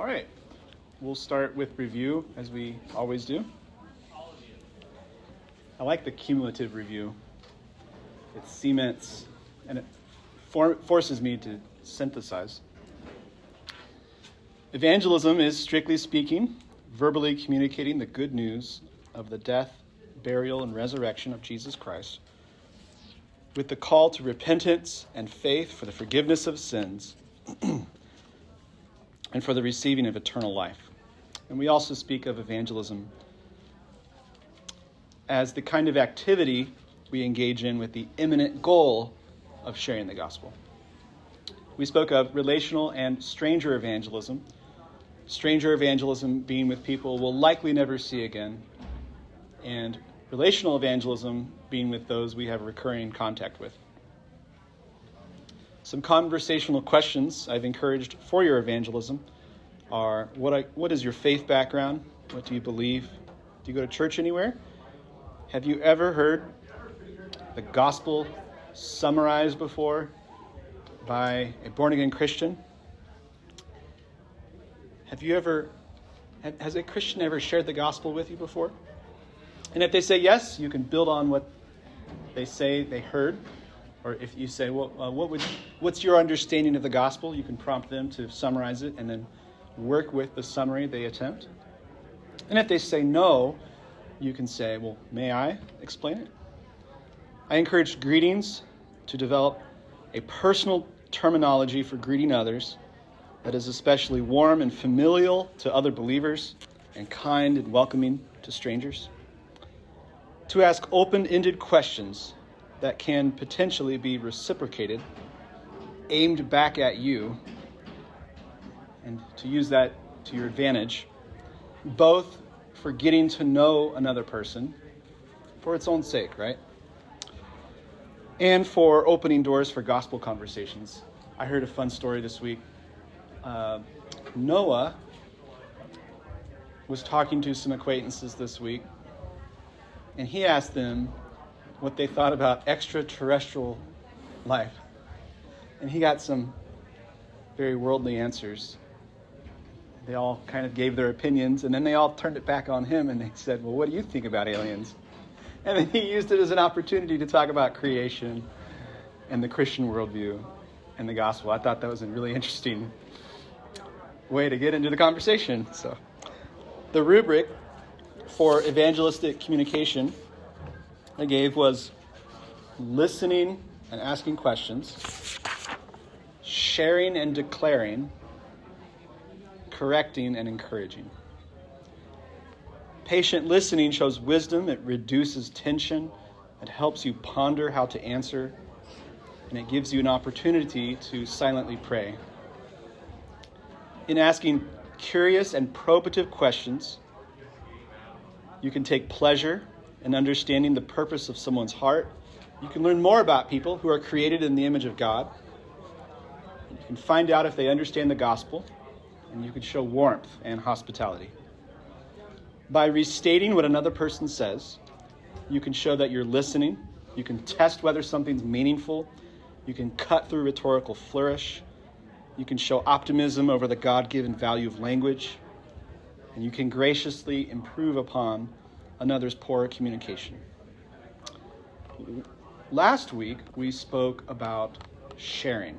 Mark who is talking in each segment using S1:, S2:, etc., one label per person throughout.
S1: All right. We'll start with review as we always do. I like the cumulative review. It cements and it for- forces me to synthesize. Evangelism is, strictly speaking, verbally communicating the good news of the death, burial, and resurrection of Jesus Christ with the call to repentance and faith for the forgiveness of sins and for the receiving of eternal life. And we also speak of evangelism as the kind of activity we engage in with the imminent goal of sharing the gospel. We spoke of relational and stranger evangelism. Stranger evangelism being with people we'll likely never see again, and relational evangelism being with those we have recurring contact with. Some conversational questions I've encouraged for your evangelism are what, I, what is your faith background? What do you believe? Do you go to church anywhere? Have you ever heard the gospel summarized before by a born again Christian? Have you ever, has a Christian ever shared the gospel with you before? And if they say yes, you can build on what they say they heard. Or if you say, well, uh, what would, what's your understanding of the gospel? You can prompt them to summarize it and then work with the summary they attempt. And if they say no, you can say, well, may I explain it? I encourage greetings to develop a personal terminology for greeting others that is especially warm and familial to other believers and kind and welcoming to strangers to ask open ended questions that can potentially be reciprocated, aimed back at you, and to use that to your advantage, both for getting to know another person for its own sake, right? And for opening doors for gospel conversations. I heard a fun story this week. Uh, Noah was talking to some acquaintances this week and he asked them what they thought about extraterrestrial life. And he got some very worldly answers. They all kind of gave their opinions, and then they all turned it back on him and they said, Well, what do you think about aliens? And then he used it as an opportunity to talk about creation and the Christian worldview and the gospel. I thought that was a really interesting way to get into the conversation. So, the rubric for evangelistic communication I gave was listening and asking questions, sharing and declaring, correcting and encouraging. Patient listening shows wisdom, it reduces tension, it helps you ponder how to answer, and it gives you an opportunity to silently pray. In asking curious and probative questions, you can take pleasure in understanding the purpose of someone's heart. You can learn more about people who are created in the image of God. You can find out if they understand the gospel, and you can show warmth and hospitality. By restating what another person says, you can show that you're listening. You can test whether something's meaningful. You can cut through rhetorical flourish. You can show optimism over the God given value of language and you can graciously improve upon another's poor communication. Last week, we spoke about sharing.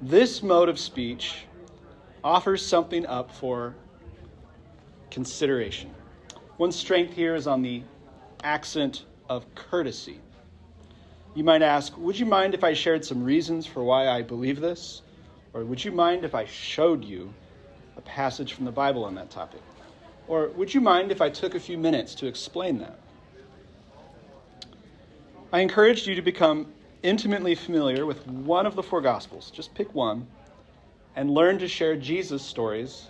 S1: This mode of speech offers something up for consideration. One strength here is on the accent of courtesy. You might ask, Would you mind if I shared some reasons for why I believe this? Or would you mind if I showed you a passage from the Bible on that topic? Or would you mind if I took a few minutes to explain that? I encouraged you to become intimately familiar with one of the four Gospels. Just pick one and learn to share Jesus stories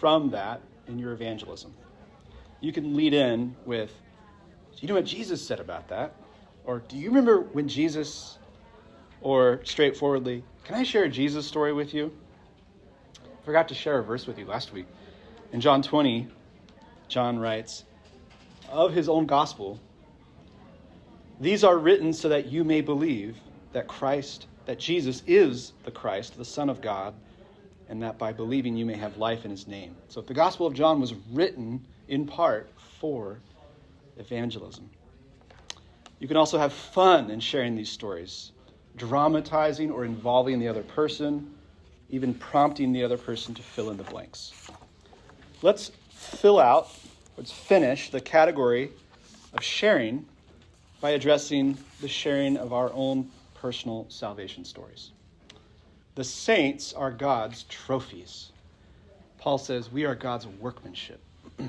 S1: from that in your evangelism. You can lead in with, Do you know what Jesus said about that? Or do you remember when Jesus, or straightforwardly, Can I share a Jesus story with you? I forgot to share a verse with you last week. In John 20, John writes, of his own gospel, these are written so that you may believe that Christ, that Jesus is the Christ, the Son of God, and that by believing you may have life in his name. So the Gospel of John was written in part for evangelism. You can also have fun in sharing these stories, dramatizing or involving the other person, even prompting the other person to fill in the blanks. Let's fill out, let's finish the category of sharing by addressing the sharing of our own personal salvation stories. The saints are God's trophies. Paul says, We are God's workmanship.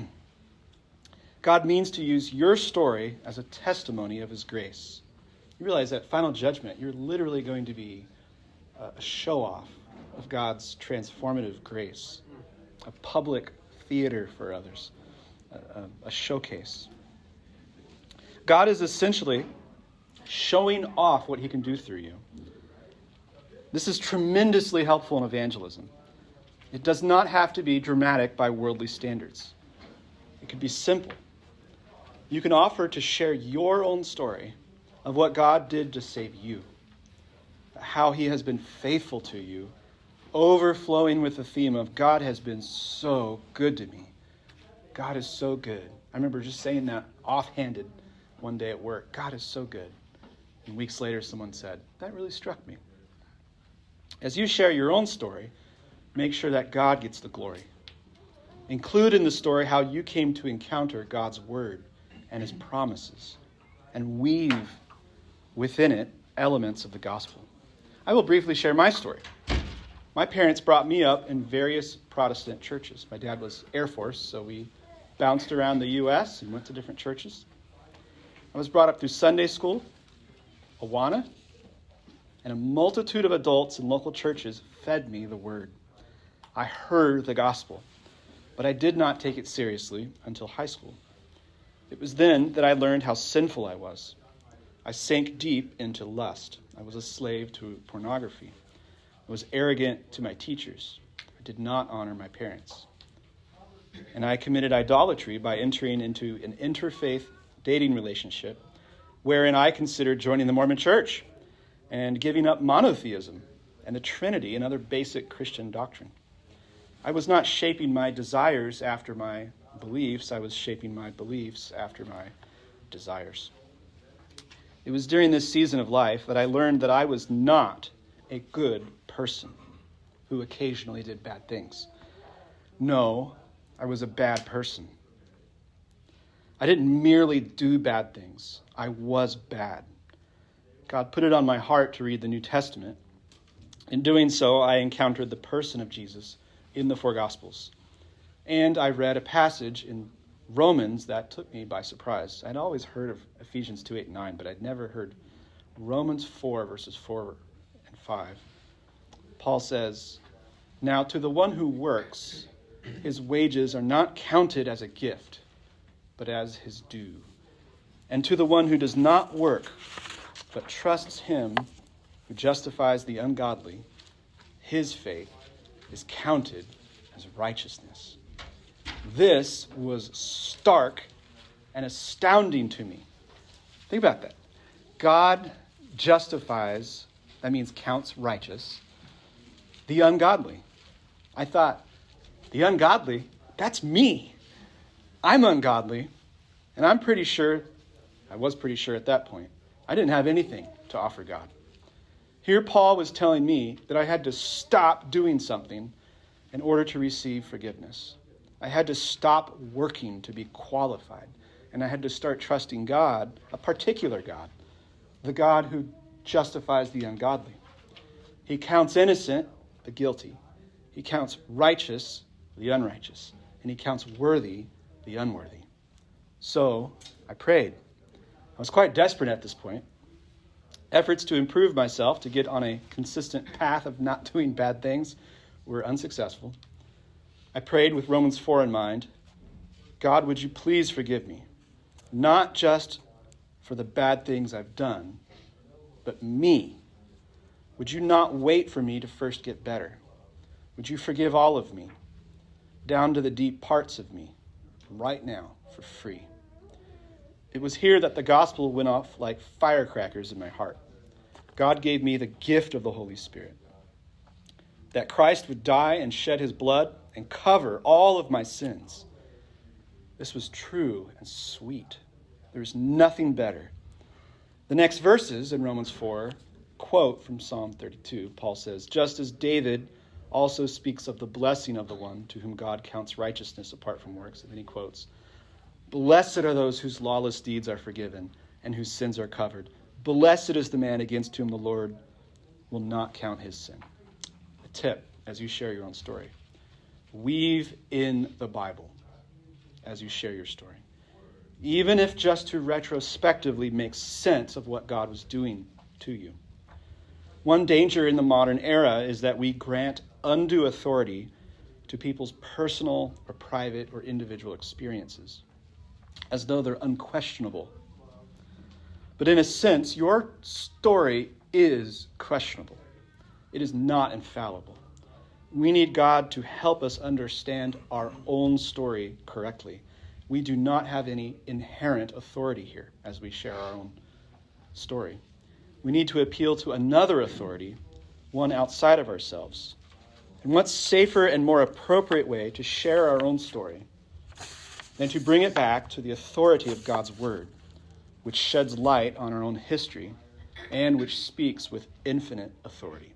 S1: God means to use your story as a testimony of his grace. You realize that final judgment, you're literally going to be uh, a show off of God's transformative grace, a public theater for others, a, a, showcase. God is essentially showing off what he can do through you. This is tremendously helpful in evangelism. It does not have to be dramatic by worldly standards, it could be simple. You can offer to share your own story of what God did to save you, how he has been faithful to you, overflowing with the theme of God has been so good to me. God is so good. I remember just saying that offhanded one day at work. God is so good. And weeks later, someone said, That really struck me. As you share your own story, make sure that God gets the glory. Include in the story how you came to encounter God's word and his promises, and weave within it elements of the gospel. I will briefly share my story. My parents brought me up in various Protestant churches. My dad was Air Force, so we bounced around the U.S. and went to different churches. I was brought up through Sunday school, Awana, and a multitude of adults in local churches fed me the word. I heard the gospel, but I did not take it seriously until high school. It was then that I learned how sinful I was. I sank deep into lust. I was a slave to pornography. I was arrogant to my teachers. I did not honor my parents. And I committed idolatry by entering into an interfaith dating relationship wherein I considered joining the Mormon church and giving up monotheism and the Trinity and other basic Christian doctrine. I was not shaping my desires after my beliefs, I was shaping my beliefs after my desires. It was during this season of life that I learned that I was not a good person who occasionally did bad things. No, I was a bad person. I didn't merely do bad things, I was bad. God put it on my heart to read the New Testament. In doing so, I encountered the person of Jesus in the four Gospels. And I read a passage in Romans that took me by surprise. I'd always heard of Ephesians 2 8 9, but I'd never heard Romans 4, verses 4 and 5. Paul says, Now to the one who works, his wages are not counted as a gift, but as his due. And to the one who does not work, but trusts him who justifies the ungodly, his faith is counted as righteousness. This was stark and astounding to me. Think about that. God justifies, that means counts righteous, the ungodly. I thought, the ungodly, that's me. I'm ungodly, and I'm pretty sure, I was pretty sure at that point, I didn't have anything to offer God. Here, Paul was telling me that I had to stop doing something in order to receive forgiveness. I had to stop working to be qualified, and I had to start trusting God, a particular God, the God who justifies the ungodly. He counts innocent the guilty. He counts righteous the unrighteous, and he counts worthy the unworthy. So I prayed. I was quite desperate at this point. Efforts to improve myself, to get on a consistent path of not doing bad things, were unsuccessful. I prayed with Romans 4 in mind God, would you please forgive me? Not just for the bad things I've done, but me. Would you not wait for me to first get better? Would you forgive all of me, down to the deep parts of me, right now, for free? It was here that the gospel went off like firecrackers in my heart. God gave me the gift of the Holy Spirit. that Christ would die and shed his blood and cover all of my sins. This was true and sweet. There is nothing better. The next verses in Romans 4 quote from Psalm 32. Paul says, Just as David also speaks of the blessing of the one to whom God counts righteousness apart from works. And then he quotes, Blessed are those whose lawless deeds are forgiven and whose sins are covered. Blessed is the man against whom the Lord will not count his sin. A tip as you share your own story weave in the Bible as you share your story. Even if just to retrospectively make sense of what God was doing to you. One danger in the modern era is that we grant undue authority to people's personal or private or individual experiences, as though they're unquestionable. But in a sense, your story is questionable, it is not infallible. We need God to help us understand our own story correctly. We do not have any inherent authority here as we share our own story. We need to appeal to another authority, one outside of ourselves. And what safer and more appropriate way to share our own story than to bring it back to the authority of God's Word, which sheds light on our own history and which speaks with infinite authority?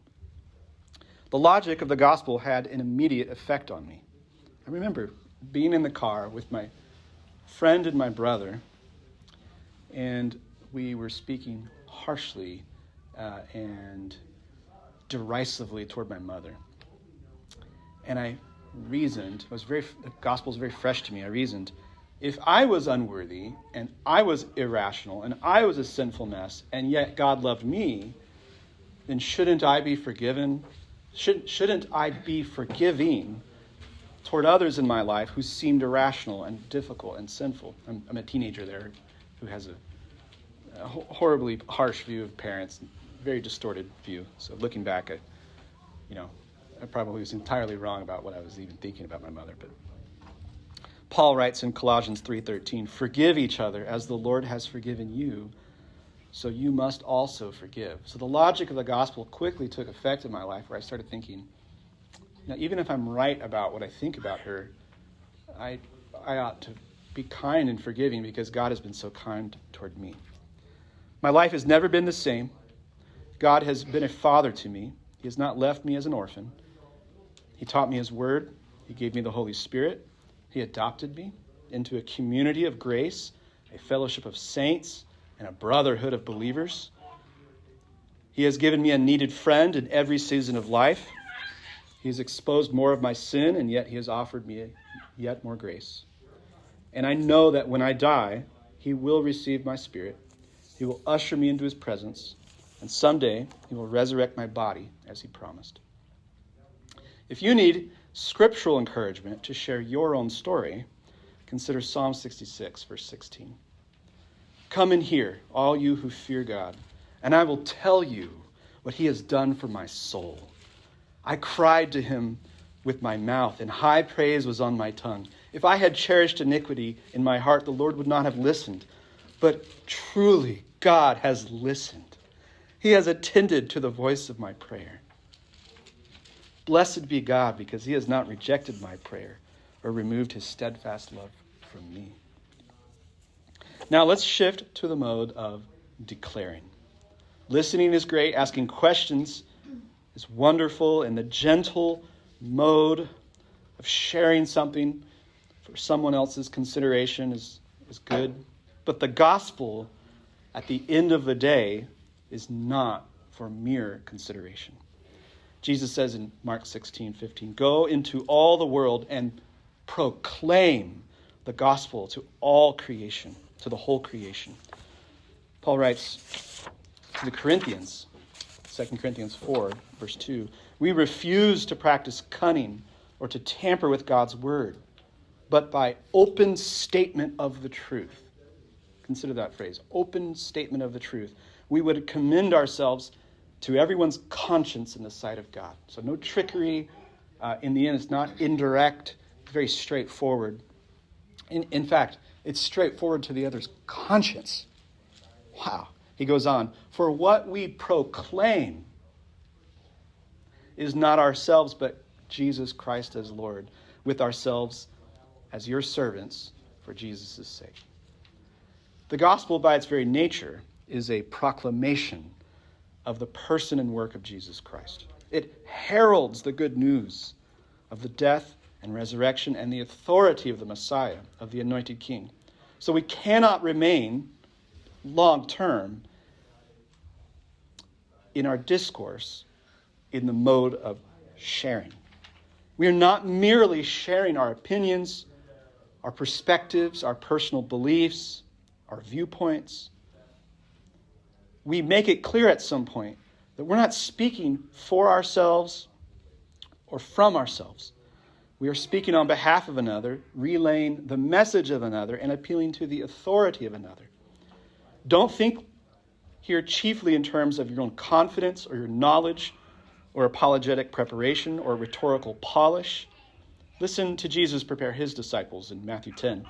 S1: The logic of the gospel had an immediate effect on me. I remember being in the car with my friend and my brother, and we were speaking harshly uh, and derisively toward my mother. And I reasoned, it was very, the gospel was very fresh to me. I reasoned, if I was unworthy and I was irrational and I was a sinful mess, and yet God loved me, then shouldn't I be forgiven should, shouldn't I be forgiving toward others in my life who seemed irrational and difficult and sinful? I'm, I'm a teenager there who has a, a, horribly harsh view of parents, very distorted view. So looking back, I, you know, I probably was entirely wrong about what I was even thinking about my mother. But Paul writes in Colossians 3:13, "Forgive each other as the Lord has forgiven you." so you must also forgive. So the logic of the gospel quickly took effect in my life where I started thinking, now, even if I'm right about what I think about her, I, I ought to be kind and forgiving because God has been so kind toward me. My life has never been the same. God has been a father to me. He has not left me as an orphan. He taught me His word. He gave me the Holy Spirit. He adopted me into a community of grace, a fellowship of saints, and a brotherhood of believers. He has given me a needed friend in every season of life. He has exposed more of my sin, and yet He has offered me yet more grace. And I know that when I die, He will receive my spirit. He will usher me into His presence, and someday He will resurrect my body as He promised. If you need scriptural encouragement to share your own story, consider Psalm 66, verse 16. Come and hear, all you who fear God, and I will tell you what he has done for my soul. I cried to him with my mouth, and high praise was on my tongue. If I had cherished iniquity in my heart, the Lord would not have listened. But truly, God has listened. He has attended to the voice of my prayer. Blessed be God, because he has not rejected my prayer or removed his steadfast love from me. Now let's shift to the mode of declaring. Listening is great, asking questions is wonderful, and the gentle mode of sharing something for someone else's consideration is, is good. But the gospel, at the end of the day, is not for mere consideration. Jesus says in Mark 16, 15, Go into all the world and proclaim the gospel to all creation to the whole creation. Paul writes to the Corinthians, 2 Corinthians 4, verse 2 We refuse to practice cunning or to tamper with God's word, but by open statement of the truth. Consider that phrase open statement of the truth. We would commend ourselves to everyone's conscience in the sight of God. So, no trickery. Uh, in the end, it's not indirect, very straightforward. In, in fact, it's straightforward to the other's conscience. Wow. He goes on, for what we proclaim is not ourselves, but Jesus Christ as Lord, with ourselves as your servants for Jesus' sake. The gospel, by its very nature, is a proclamation of the person and work of Jesus Christ. It heralds the good news of the death and resurrection and the authority of the Messiah, of the anointed King. So we cannot remain long term in our discourse in the mode of sharing. We are not merely sharing our opinions, our perspectives, our personal beliefs, our viewpoints. We make it clear at some point that we're not speaking for ourselves or from ourselves. We are speaking on behalf of another, relaying the message of another, and appealing to the authority of another. Don't think here chiefly in terms of your own confidence or your knowledge or apologetic preparation or rhetorical polish. Listen to Jesus prepare his disciples in Matthew 10.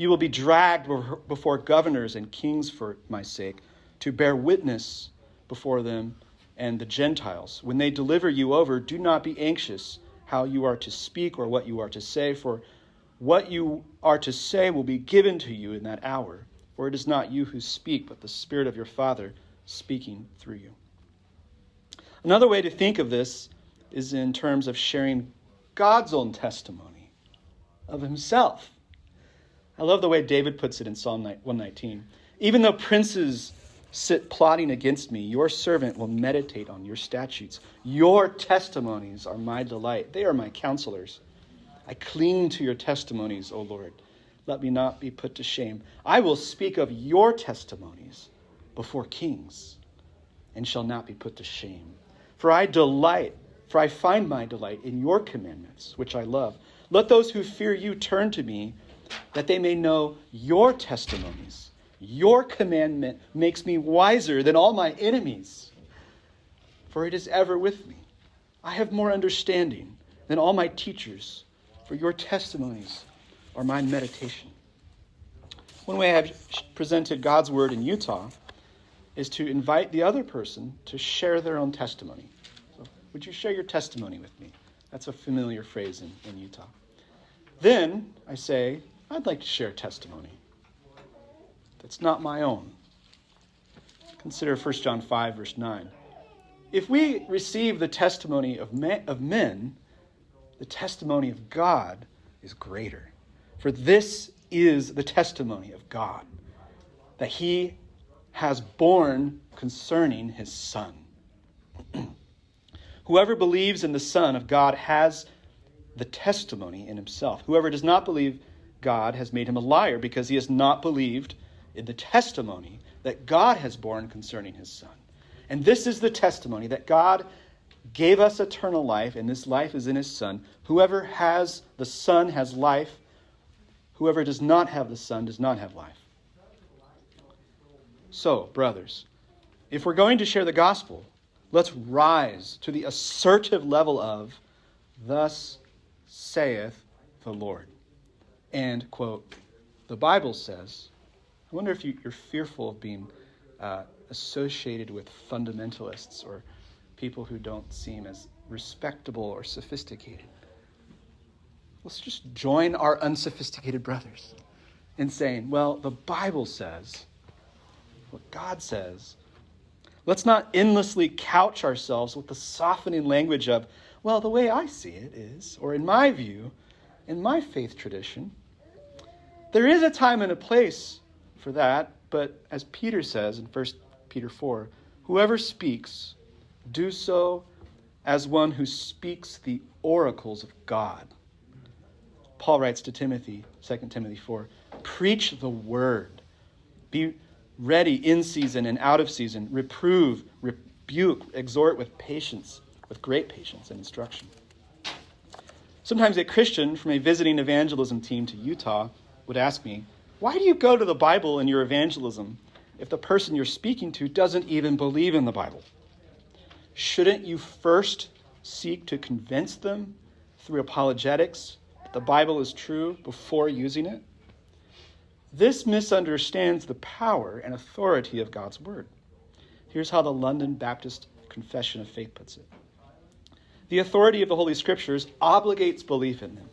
S1: You will be dragged before governors and kings for my sake to bear witness before them and the Gentiles. When they deliver you over, do not be anxious how you are to speak or what you are to say, for what you are to say will be given to you in that hour. For it is not you who speak, but the Spirit of your Father speaking through you. Another way to think of this is in terms of sharing God's own testimony of himself. I love the way David puts it in Psalm 119. Even though princes sit plotting against me. Your servant will meditate on your statutes. Your testimonies are my delight. They are my counselors. I cling to your testimonies, O Lord. Let me not be put to shame. I will speak of your testimonies before kings and shall not be put to shame. For I delight, for I find my delight in your commandments, which I love. Let those who fear you turn to me, that they may know your testimonies. Your commandment makes me wiser than all my enemies, for it is ever with me. I have more understanding than all my teachers, for your testimonies are my meditation. One way I've presented God's word in Utah is to invite the other person to share their own testimony. So, would you share your testimony with me? That's a familiar phrase in, in Utah. Then I say, I'd like to share testimony that's not my own. Consider 1 John 5, verse 9. If we receive the testimony of men, of men, the testimony of God is greater. For this is the testimony of God, that he has borne concerning his Son. Whoever believes in the Son of God has the testimony in himself. Whoever does not believe God has made him a liar because he has not believed in the testimony that God has borne concerning his Son. And this is the testimony that God gave us eternal life, and this life is in his Son. Whoever has the Son has life. Whoever does not have the Son does not have life. So, brothers, if we're going to share the gospel, let's rise to the assertive level of, Thus saith the Lord. And, quote, the Bible says, I wonder if you, are fearful of being uh, associated with fundamentalists or people who don't seem as respectable or sophisticated. Let's just join our unsophisticated brothers in saying, well, the Bible says what God says. Let's not endlessly couch ourselves with the softening language of, well, the way I see it is, or in my view, in my faith tradition. There is a time and a place for that, but as Peter says in 1 Peter 4, whoever speaks, do so as one who speaks the oracles of God. Paul writes to Timothy, 2 Timothy 4, preach the word. Be ready in season and out of season. Reprove, rebuke, exhort with patience, with great patience and instruction. Sometimes a Christian from a visiting evangelism team to Utah would ask me, why do you go to the Bible in your evangelism if the person you're speaking to doesn't even believe in the Bible? Shouldn't you first seek to convince them through apologetics that the Bible is true before using it? This misunderstands the power and authority of God's Word. Here's how the London Baptist Confession of Faith puts it The authority of the Holy Scriptures obligates belief in them.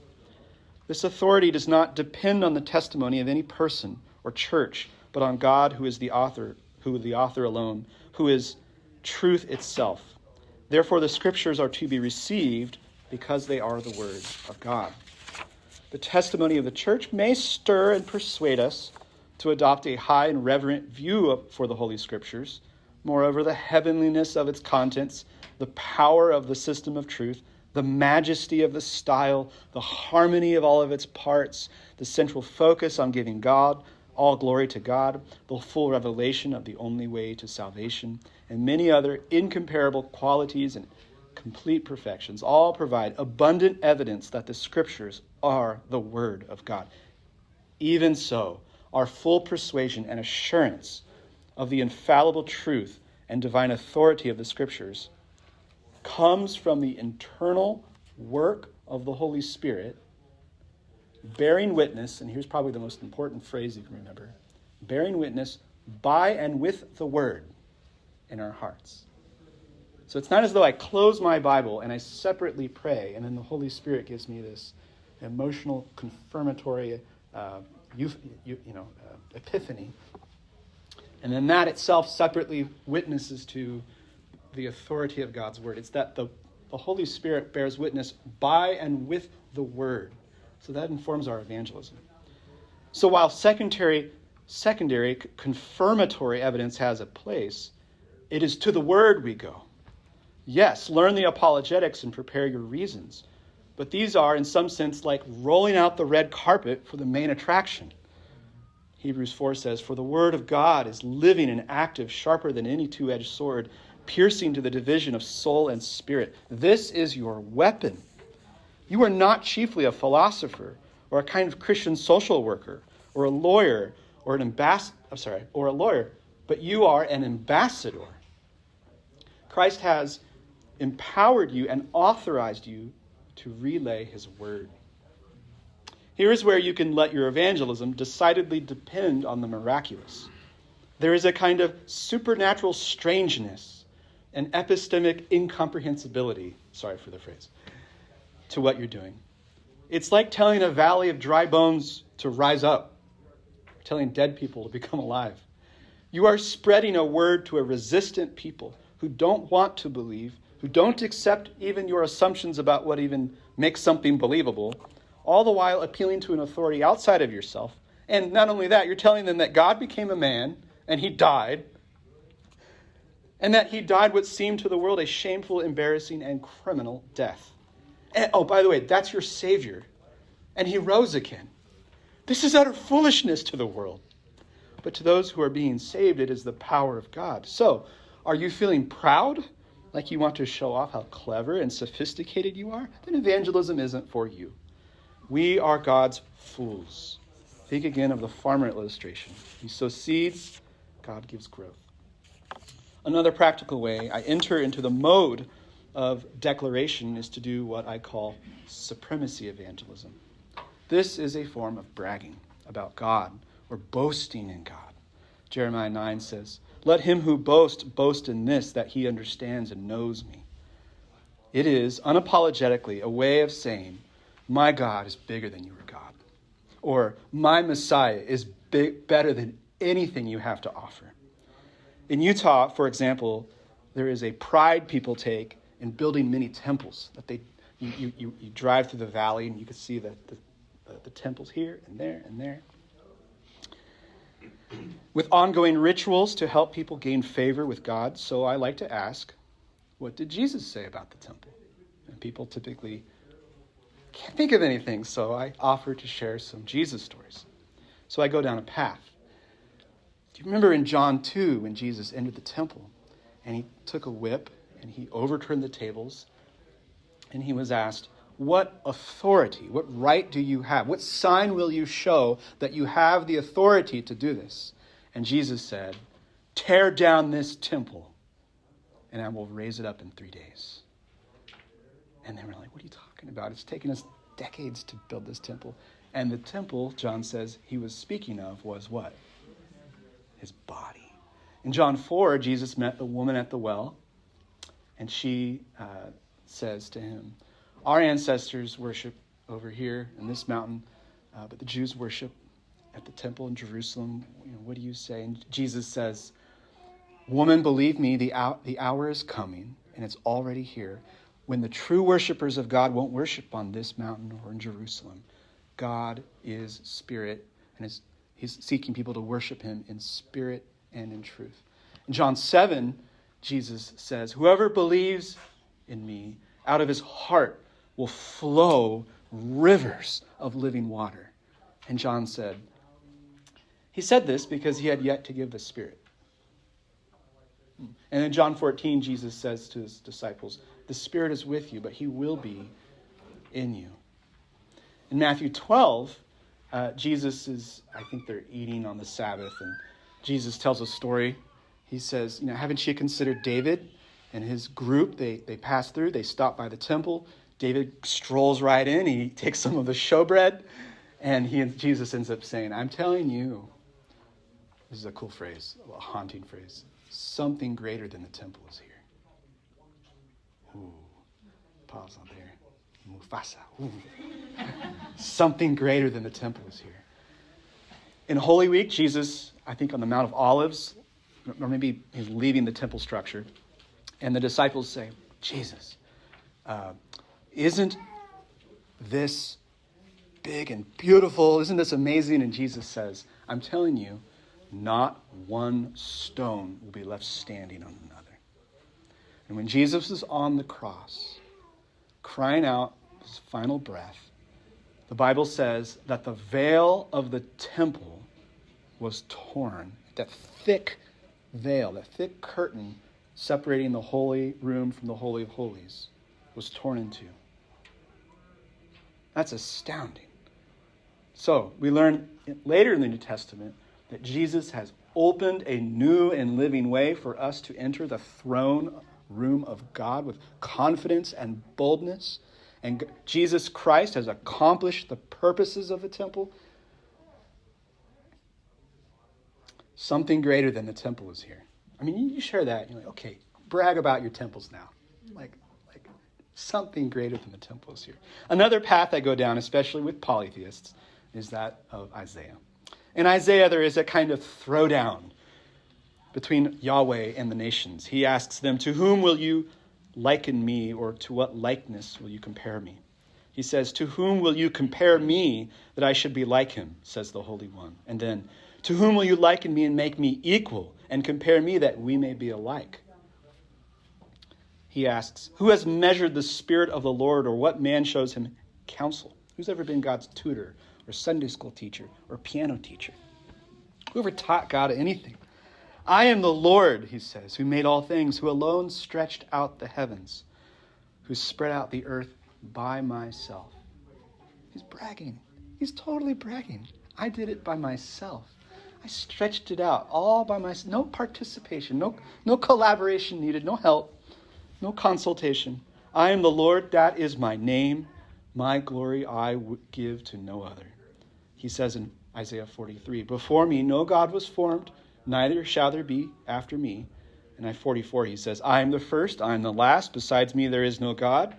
S1: This authority does not depend on the testimony of any person or church, but on God who is the author, who the author alone, who is truth itself. Therefore the scriptures are to be received because they are the word of God. The testimony of the church may stir and persuade us to adopt a high and reverent view for the Holy Scriptures. Moreover, the heavenliness of its contents, the power of the system of truth, the majesty of the style, the harmony of all of its parts, the central focus on giving God all glory to God, the full revelation of the only way to salvation, and many other incomparable qualities and complete perfections all provide abundant evidence that the Scriptures are the Word of God. Even so, our full persuasion and assurance of the infallible truth and divine authority of the Scriptures comes from the internal work of the Holy Spirit, bearing witness, and here's probably the most important phrase you can remember bearing witness by and with the Word in our hearts. So it's not as though I close my Bible and I separately pray, and then the Holy Spirit gives me this emotional, confirmatory, uh, you, you, you know, uh, epiphany. And then that itself separately witnesses to the authority of God's word. It's that the, the Holy Spirit bears witness by and with the word. So that informs our evangelism. So while secondary, secondary confirmatory evidence has a place, it is to the word we go. Yes, learn the apologetics and prepare your reasons. But these are, in some sense, like rolling out the red carpet for the main attraction. Hebrews 4 says, For the word of God is living and active, sharper than any two edged sword, piercing to the division of soul and spirit. This is your weapon. You are not chiefly a philosopher or a kind of Christian social worker or a lawyer or an ambassador, I'm sorry, or a lawyer, but you are an ambassador. Christ has empowered you and authorized you to relay his word. Here is where you can let your evangelism decidedly depend on the miraculous. There is a kind of supernatural strangeness and epistemic incomprehensibility, sorry for the phrase, to what you're doing. It's like telling a valley of dry bones to rise up, telling dead people to become alive. You are spreading a word to a resistant people who don't want to believe who don't accept even your assumptions about what even makes something believable, all the while appealing to an authority outside of yourself. And not only that, you're telling them that God became a man and he died, and that he died what seemed to the world a shameful, embarrassing, and criminal death. And, oh, by the way, that's your Savior. And he rose again. This is utter foolishness to the world. But to those who are being saved, it is the power of God. So, are you feeling proud like you want to show off how clever and sophisticated you are, then evangelism isn't for you. We are God's fools. Think again of the farmer illustration. He sows seeds, God gives growth. Another practical way I enter into the mode of declaration is to do what I call supremacy evangelism. This is a form of bragging about God or boasting in God. Jeremiah 9 says, let him who boasts boast in this, that he understands and knows me. It is unapologetically a way of saying, My God is bigger than your God. Or, My Messiah is big, better than anything you have to offer. In Utah, for example, there is a pride people take in building many temples. That they, you, you, you drive through the valley and you can see the, the, the temples here and there and there with ongoing rituals to help people gain favor with God. So I like to ask, what did Jesus say about the temple? And people typically can't think of anything, so I offer to share some Jesus stories. So I go down a path. Do you remember in John 2 when Jesus entered the temple and he took a whip and he overturned the tables and he was asked, what authority, what right do you have? What sign will you show that you have the authority to do this? And Jesus said, Tear down this temple, and I will raise it up in three days. And they were like, What are you talking about? It's taken us decades to build this temple. And the temple, John says, he was speaking of was what? His body. In John 4, Jesus met the woman at the well, and she uh, says to him, Our ancestors worship over here in this mountain, uh, but the Jews worship at the temple in Jerusalem. You know, what do you say? And Jesus says, Woman, believe me, the hour, the hour is coming, and it's already here, when the true worshipers of God won't worship on this mountain or in Jerusalem. God is spirit, and is, he's seeking people to worship him in spirit and in truth. In John 7, Jesus says, Whoever believes in me, out of his heart will flow rivers of living water. And John said, He said this because he had yet to give the Spirit. And in John 14, Jesus says to his disciples, The Spirit is with you, but he will be in you. In Matthew 12, uh, Jesus is, I think they're eating on the Sabbath, and Jesus tells a story. He says, You know, haven't you considered David and his group? They, they pass through, they stop by the temple. David strolls right in, he takes some of the showbread, and he, and Jesus ends up saying, I'm telling you, this is a cool phrase, a haunting phrase. Something greater than the temple is here. Ooh, pause on there. Mufasa. Something greater than the temple is here. In Holy Week, Jesus, I think on the Mount of Olives, or maybe he's leaving the temple structure, and the disciples say, Jesus, uh, isn't this big and beautiful? Isn't this amazing? And Jesus says, I'm telling you, not one stone will be left standing on another. And when Jesus is on the cross, crying out his final breath, the Bible says that the veil of the temple was torn. That thick veil, that thick curtain separating the holy room from the Holy of Holies, was torn in two. That's astounding. So, we learn later in the New Testament that Jesus has opened a new and living way for us to enter the throne room of God with confidence and boldness. And Jesus Christ has accomplished the purposes of the temple. Something greater than the temple is here. I mean, you share that, you're like, okay, brag about your temples now. Like, like something greater than the temple is here. Another path I go down, especially with polytheists, is that of Isaiah. In Isaiah, there is a kind of throwdown between Yahweh and the nations. He asks them, To whom will you liken me, or to what likeness will you compare me? He says, To whom will you compare me that I should be like him, says the Holy One. And then, To whom will you liken me and make me equal, and compare me that we may be alike? He asks, Who has measured the Spirit of the Lord, or what man shows him counsel? Who's ever been God's tutor or Sunday school teacher or piano teacher. Whoever taught God anything. I am the Lord, he says, who made all things, who alone stretched out the heavens, who spread out the earth by myself. He's bragging. He's totally bragging. I did it by myself. I stretched it out all by myself. No participation, no, no collaboration needed, no help, no consultation. I am the Lord, that is my name. My glory I give to no other. He says in Isaiah 43 Before me no God was formed, neither shall there be after me. And I 44, he says, I am the first, I am the last. Besides me, there is no God.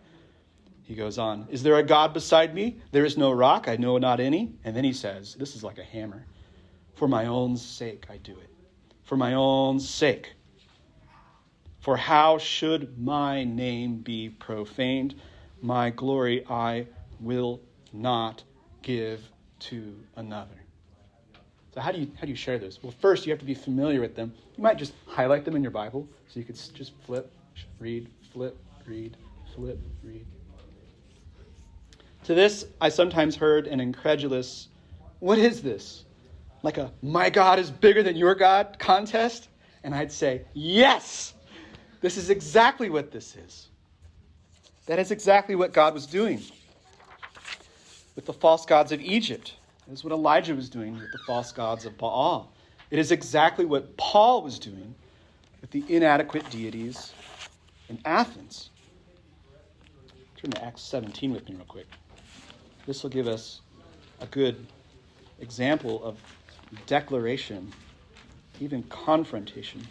S1: He goes on, Is there a God beside me? There is no rock, I know not any. And then he says, This is like a hammer. For my own sake, I do it. For my own sake. For how should my name be profaned? My glory I will not give to another. So how do you how do you share those? Well, first you have to be familiar with them. You might just highlight them in your Bible, so you could just flip, read, flip, read, flip, read. To this, I sometimes heard an incredulous, "What is this? Like a my God is bigger than your God contest?" And I'd say, "Yes, this is exactly what this is. That is exactly what God was doing." with the false gods of Egypt. That is what Elijah was doing with the false gods of Baal. It is exactly what Paul was doing with the inadequate deities in Athens. Turn to Acts 17 with me, real quick. This will give us a good example of declaration, even confrontation.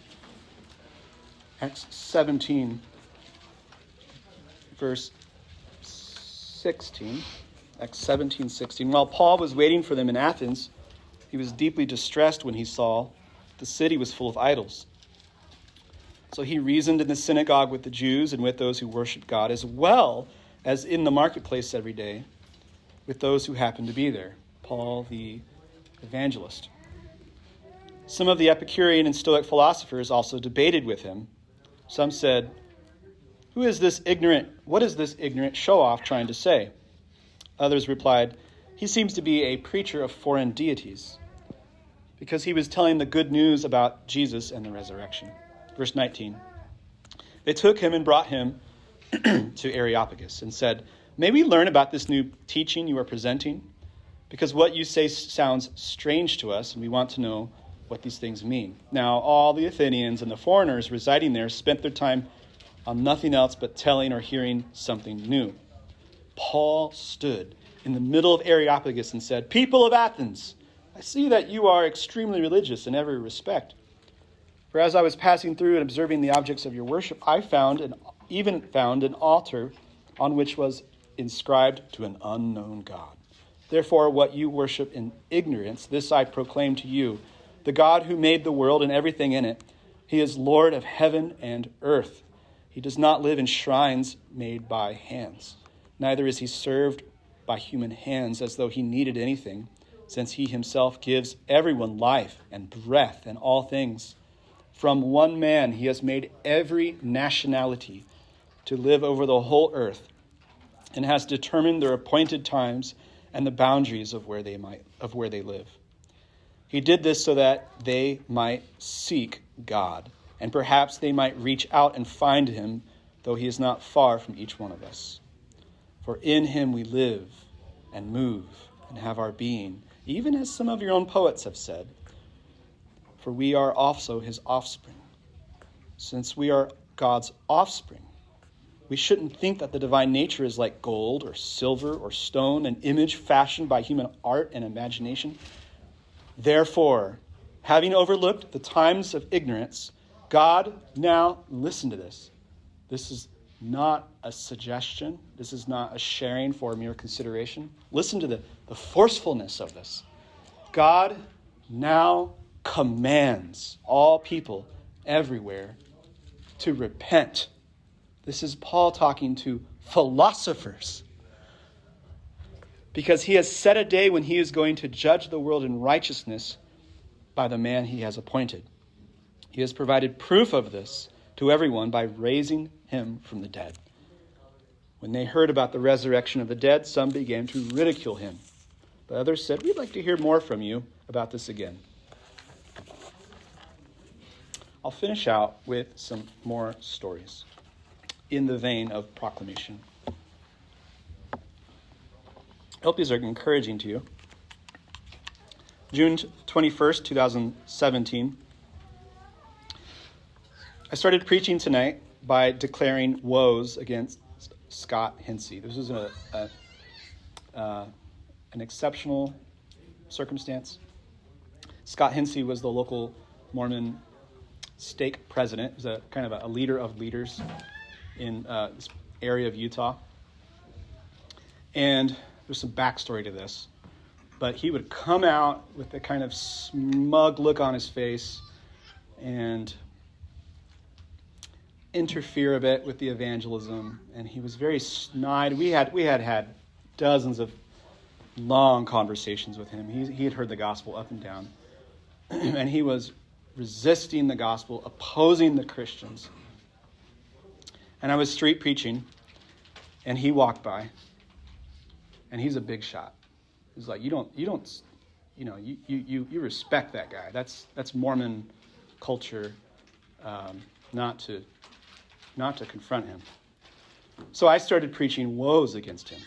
S1: Acts 17, verse 16, Acts 17, 16. While Paul was waiting for them in Athens, he was deeply distressed when he saw the city was full of idols. So he reasoned in the synagogue with the Jews and with those who worshiped God, as well as in the marketplace every day with those who happened to be there. Paul the evangelist. Some of the Epicurean and Stoic philosophers also debated with him. Some said, Who is this ignorant? What is this ignorant show off trying to say? Others replied, He seems to be a preacher of foreign deities, because he was telling the good news about Jesus and the resurrection. Verse 19 They took him and brought him to Areopagus and said, May we learn about this new teaching you are presenting? Because what you say sounds strange to us, and we want to know what these things mean. Now, all the Athenians and the foreigners residing there spent their time on nothing else but telling or hearing something new. Paul stood in the middle of Areopagus and said, People of Athens, I see that you are extremely religious in every respect. For as I was passing through and observing the objects of your worship, I found and even found an altar on which was inscribed to an unknown God. Therefore, what you worship in ignorance, this I proclaim to you the God who made the world and everything in it. He is Lord of heaven and earth. He does not live in shrines made by hands. Neither is he served by human hands as though he needed anything, since he himself gives everyone life and breath and all things. From one man he has made every nationality to live over the whole earth and has determined their appointed times and the boundaries of where they might of where they live. He did this so that they might seek God, and perhaps they might reach out and find him, though he is not far from each one of us. For in him we live and move and have our being, even as some of your own poets have said. For we are also his offspring. Since we are God's offspring, we shouldn't think that the divine nature is like gold or silver or stone, an image fashioned by human art and imagination. Therefore, having overlooked the times of ignorance, God now, listen to this. This is not a suggestion, this is not a sharing for mere consideration. Listen to the, the forcefulness of this. God now commands all people everywhere to repent. This is Paul talking to philosophers because he has set a day when he is going to judge the world in righteousness by the man he has appointed. He has provided proof of this to everyone by raising him from the dead. When they heard about the resurrection of the dead, some began to ridicule him. But others said, We'd like to hear more from you about this again. I'll finish out with some more stories in the vein of proclamation. I hope these are encouraging to you. June 21st, 2017. I started preaching tonight by declaring woes against Scott Hensey. This was a, a uh, an exceptional circumstance. Scott Hensey was the local Mormon stake president. He was a kind of a, a leader of leaders in uh, this area of Utah. And there's some backstory to this. But he would come out with a kind of smug look on his face and interfere a bit with the evangelism. And he was very snide. We had, we had had dozens of long conversations with him. He, he had heard the gospel up and down. and he was resisting the gospel, opposing the Christians. And I was street preaching, and he walked by and he's a big shot. He's like, you don't, you don't, you know, you, you, you respect that guy. That's, that's Mormon culture, um, not to, not to confront him. So I started preaching woes against him.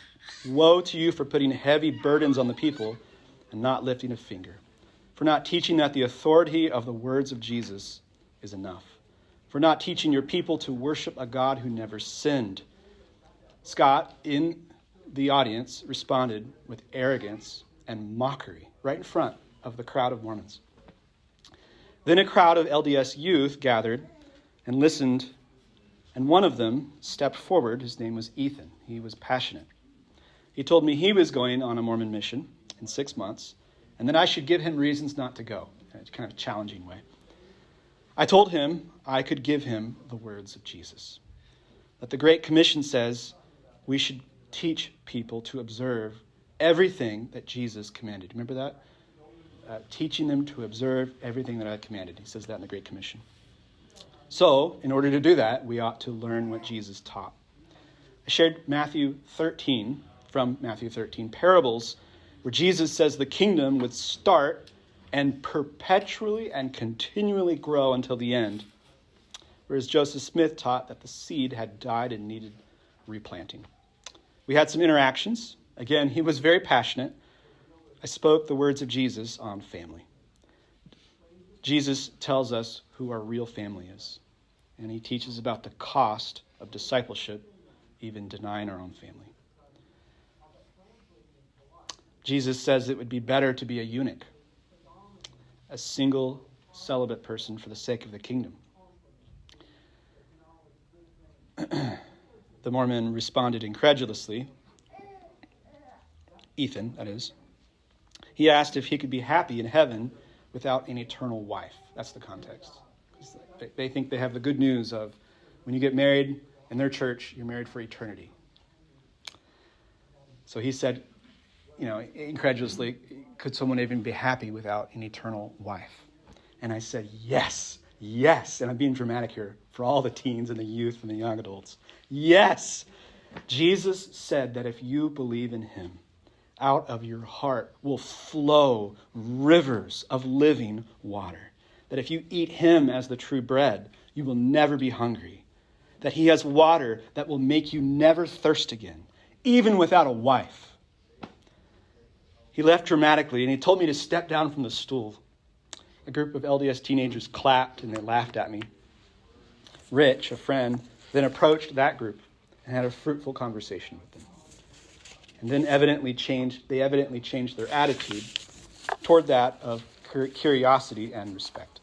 S1: Woe to you for putting heavy burdens on the people and not lifting a finger, for not teaching that the authority of the words of Jesus is enough, for not teaching your people to worship a God who never sinned. Scott, in the audience responded with arrogance and mockery right in front of the crowd of Mormons. Then a crowd of LDS youth gathered and listened, And one of them stepped forward. His name was Ethan. He was passionate. He told me he was going on a Mormon mission in six months, and that I should give him reasons not to go in a kind of challenging way. I told him I could give him the words of Jesus. That the Great Commission says we should teach people to observe everything that Jesus commanded. Remember that? Uh, teaching them to observe everything that I commanded. He says that in the Great Commission. So, in order to do that, we ought to learn what Jesus taught. I shared Matthew 13 from Matthew 13 parables where Jesus says the kingdom would start and perpetually and continually grow until the end. Whereas Joseph Smith taught that the seed had died and needed replanting. We had some interactions. Again, he was very passionate. I spoke the words of Jesus on family. Jesus tells us who our real family is, and he teaches about the cost of discipleship, even denying our own family. Jesus says it would be better to be a eunuch, a single celibate person for the sake of the kingdom. the Mormon responded incredulously. Ethan, that is. He asked if he could be happy in heaven without an eternal wife. That's the context. They think they have the good news of when you get married in their church, you're married for eternity. So he said, you know, incredulously, could someone even be happy without an eternal wife? And I said, yes, yes. And I'm being dramatic here for all the teens and the youth and the young adults. Yes. Jesus said that if you believe in him, out of your heart will flow rivers of living water. That if you eat him as the true bread, you will never be hungry. That he has water that will make you never thirst again, even without a wife. He left dramatically and he told me to step down from the stool. A group of LDS teenagers clapped and they laughed at me. Rich, a friend, then approached that group and had a fruitful conversation with them. And then evidently changed, they evidently changed their attitude toward that of curiosity and respect.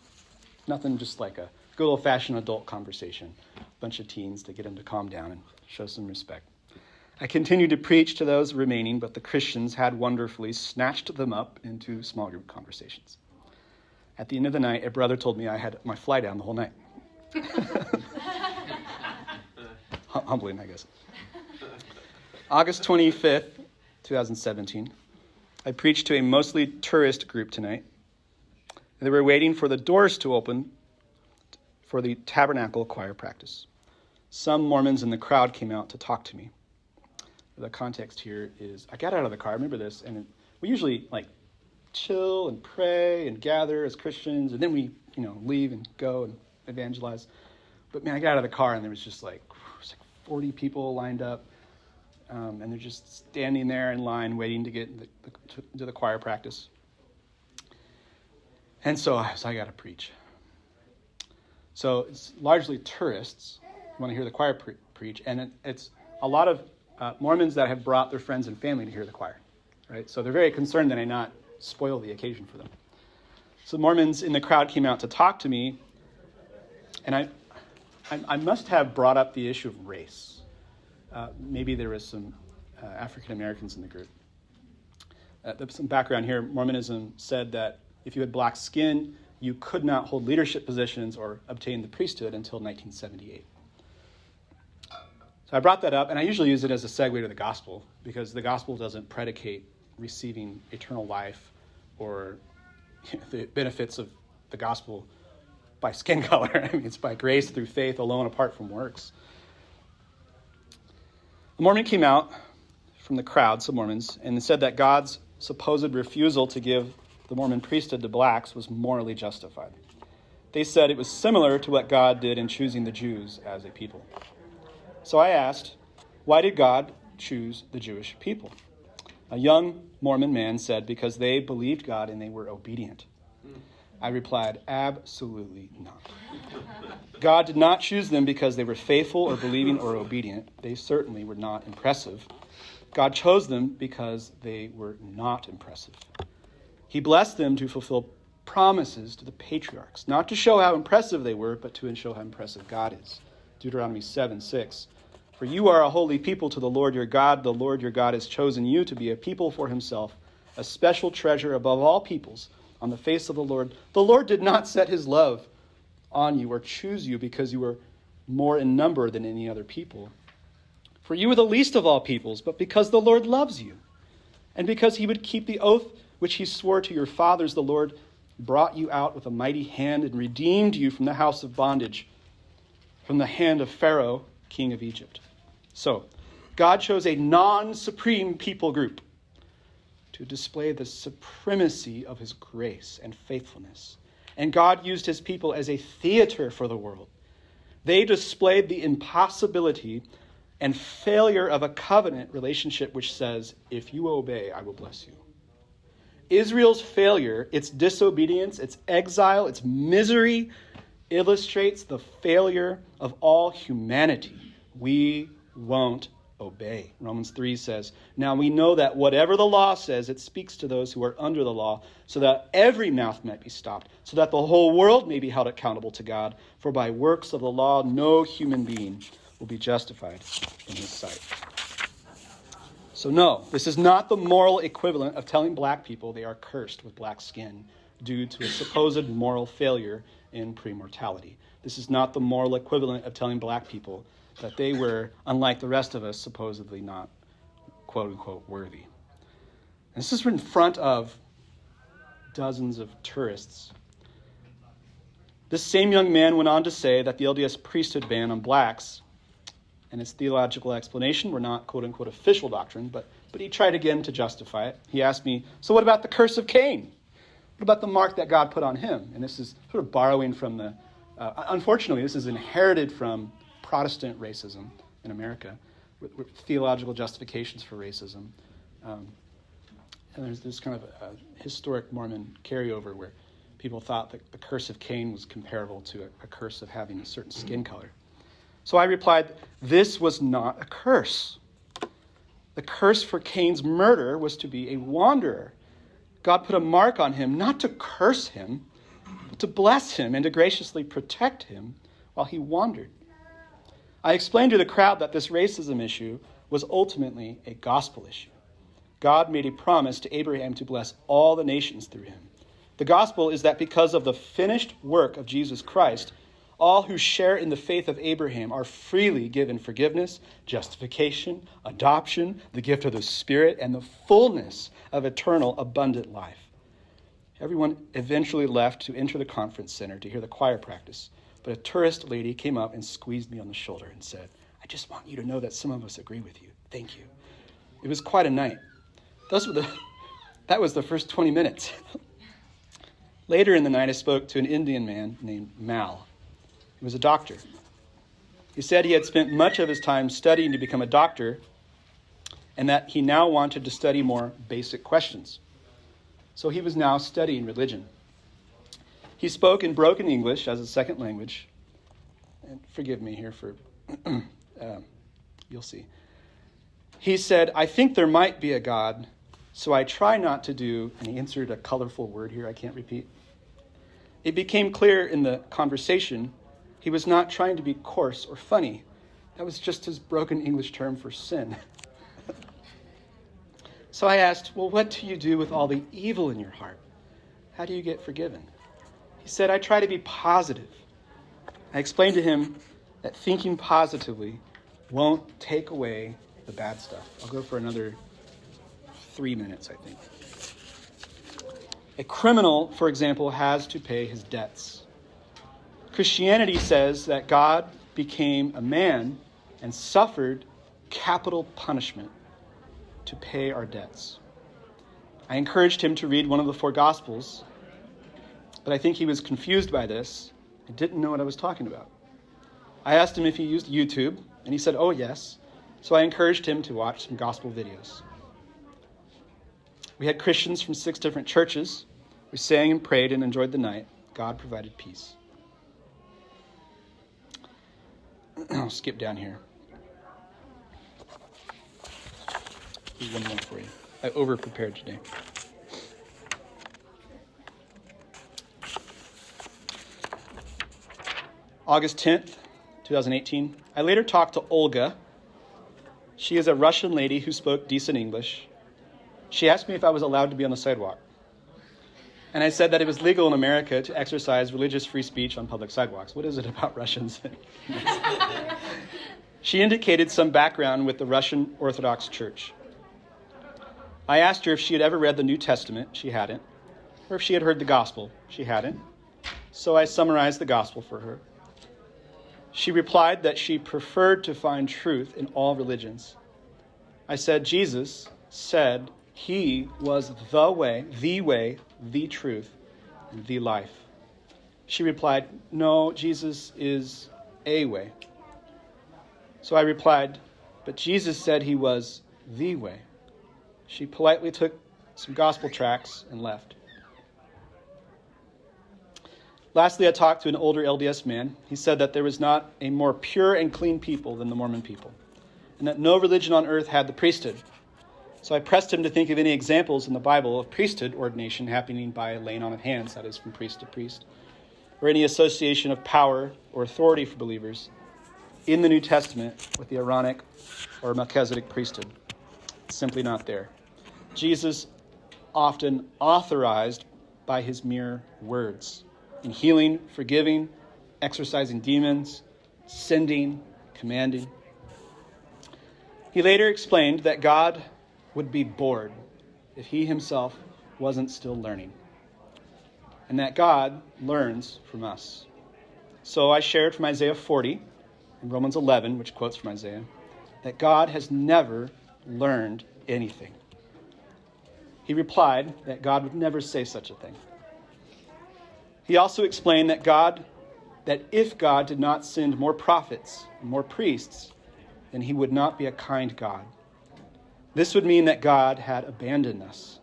S1: Nothing just like a good old fashioned adult conversation. A bunch of teens to get them to calm down and show some respect. I continued to preach to those remaining, but the Christians had wonderfully snatched them up into small group conversations. At the end of the night, a brother told me I had my fly down the whole night. Humbling, I guess. August 25th, 2017. I preached to a mostly tourist group tonight. They were waiting for the doors to open for the tabernacle choir practice. Some Mormons in the crowd came out to talk to me the context here is I got out of the car. I remember this, and we usually like chill and pray and gather as Christians, and then we you know leave and go and evangelize. But man, I got out of the car and there was just like was like 40 people lined up, um, and they're just standing there in line waiting to get the, the, to, to the choir practice. And so, so I got to preach. So it's largely tourists want to hear the choir pre- preach, and it, it's a lot of uh, Mormons that have brought their friends and family to hear the choir, right? So they're very concerned that I not spoil the occasion for them. So Mormons in the crowd came out to talk to me, and I, I, I must have brought up the issue of race. Uh, maybe there was some uh, African Americans in the group. Uh, some background here Mormonism said that if you had black skin, you could not hold leadership positions or obtain the priesthood until 1978. So I brought that up, and I usually use it as a segue to the gospel because the gospel doesn't predicate receiving eternal life or the benefits of the gospel by skin color. I mean, it's by grace through faith alone, apart from works. A Mormon came out from the crowd, some Mormons, and said that God's supposed refusal to give the Mormon priesthood to blacks was morally justified. They said it was similar to what God did in choosing the Jews as a people. So I asked, why did God choose the Jewish people? A young Mormon man said, because they believed God and they were obedient. I replied, absolutely not. God did not choose them because they were faithful or believing or obedient. They certainly were not impressive. God chose them because they were not impressive. He blessed them to fulfill promises to the patriarchs, not to show how impressive they were, but to show how impressive God is Deuteronomy 7 6. For you are a holy people to the Lord your God. The Lord your God has chosen you to be a people for himself, a special treasure above all peoples on the face of the Lord. The Lord did not set his love on you or choose you because you were more in number than any other people. For you were the least of all peoples, but because the Lord loves you, and because he would keep the oath which he swore to your fathers, the Lord brought you out with a mighty hand and redeemed you from the house of bondage, from the hand of Pharaoh, king of Egypt. So, God chose a non supreme people group to display the supremacy of his grace and faithfulness. And God used his people as a theater for the world. They displayed the impossibility and failure of a covenant relationship which says, If you obey, I will bless you. Israel's failure, its disobedience, its exile, its misery, illustrates the failure of all humanity. We won't obey. Romans 3 says, Now we know that whatever the law says, it speaks to those who are under the law, so that every mouth might be stopped, so that the whole world may be held accountable to God. For by works of the law, no human being will be justified in his sight. So, no, this is not the moral equivalent of telling black people they are cursed with black skin due to a supposed moral failure in premortality. This is not the moral equivalent of telling black people that they were, unlike the rest of us, supposedly not quote unquote worthy. And this is in front of dozens of tourists. This same young man went on to say that the LDS priesthood ban on blacks and its theological explanation were not quote unquote official doctrine, but, but he tried again to justify it. He asked me, So what about the curse of Cain? What about the mark that God put on him? And this is sort of borrowing from the, uh, unfortunately, this is inherited from Protestant racism in America, with, with theological justifications for racism. Um, and there's this kind of a, a, historic Mormon carryover where people thought that the curse of Cain was comparable to a, a curse of having a certain skin color. So I replied, This was not a curse. The curse for Cain's murder was to be a wanderer. God put a mark on him, not to curse him, but to bless him and to graciously protect him while he wandered. I explained to the crowd that this racism issue was ultimately a gospel issue. God made a promise to Abraham to bless all the nations through him. The gospel is that because of the finished work of Jesus Christ, all who share in the faith of Abraham are freely given forgiveness, justification, adoption, the gift of the Spirit, and the fullness of eternal, abundant life. Everyone eventually left to enter the conference center to hear the choir practice. But a tourist lady came up and squeezed me on the shoulder and said, I just want you to know that some of us agree with you. Thank you. It was quite a night. Those were the, that was the first 20 minutes. Later in the night, I spoke to an Indian man named Mal. He was a doctor. He said he had spent much of his time studying to become a doctor and that he now wanted to study more basic questions. So he was now studying religion. He spoke in broken English as a second language. And forgive me here for, uh, you'll see. He said, I think there might be a God, so I try not to do, and he inserted a colorful word here I can't repeat. It became clear in the conversation he was not trying to be coarse or funny. That was just his broken English term for sin. so I asked, Well, what do you do with all the evil in your heart? How do you get forgiven? He said, I try to be positive. I explained to him that thinking positively won't take away the bad stuff. I'll go for another three minutes, I think. A criminal, for example, has to pay his debts. Christianity says that God became a man and suffered capital punishment to pay our debts. I encouraged him to read one of the four Gospels but I think he was confused by this and didn't know what I was talking about. I asked him if he used YouTube, and he said, oh, yes. So I encouraged him to watch some gospel videos. We had Christians from six different churches. We sang and prayed and enjoyed the night. God provided peace. I'll skip down here. Here's one more for you. I over prepared today. August 10th, 2018. I later talked to Olga. She is a Russian lady who spoke decent English. She asked me if I was allowed to be on the sidewalk. And I said that it was legal in America to exercise religious free speech on public sidewalks. What is it about Russians? she indicated some background with the Russian Orthodox Church. I asked her if she had ever read the New Testament. She hadn't. Or if she had heard the gospel. She hadn't. So I summarized the gospel for her. She replied that she preferred to find truth in all religions. I said, Jesus said he was the way, the way, the truth, the life. She replied, No, Jesus is a way. So I replied, But Jesus said he was the way. She politely took some gospel tracts and left. Lastly, I talked to an older LDS man. He said that there was not a more pure and clean people than the Mormon people, and that no religion on earth had the priesthood. So I pressed him to think of any examples in the Bible of priesthood ordination happening by laying on of hands, that is, from priest to priest, or any association of power or authority for believers in the New Testament with the Aaronic or Melchizedek priesthood. It's simply not there. Jesus often authorized by his mere words in healing, forgiving, exorcising demons, sending, commanding. He later explained that God would be bored if he himself wasn't still learning, and that God learns from us. So I shared from Isaiah 40 and Romans 11, which quotes from Isaiah, that God has never learned anything. He replied that God would never say such a thing. He also explained that God that if God did not send more prophets and more priests, then he would not be a kind God. This would mean that God had abandoned us.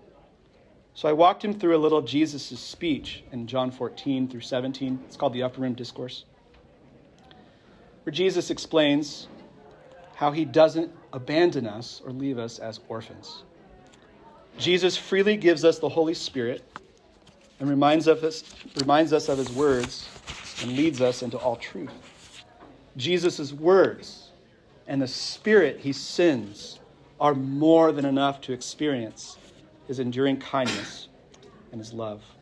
S1: So I walked him through a little Jesus' speech in John 14 through 17. It's called the Upper Room Discourse, where Jesus explains how he doesn't abandon us or leave us as orphans. Jesus freely gives us the Holy Spirit and reminds, of us, reminds us of his words and leads us into all truth. Jesus' words and the Spirit he sends are more than enough to experience his enduring kindness and his love.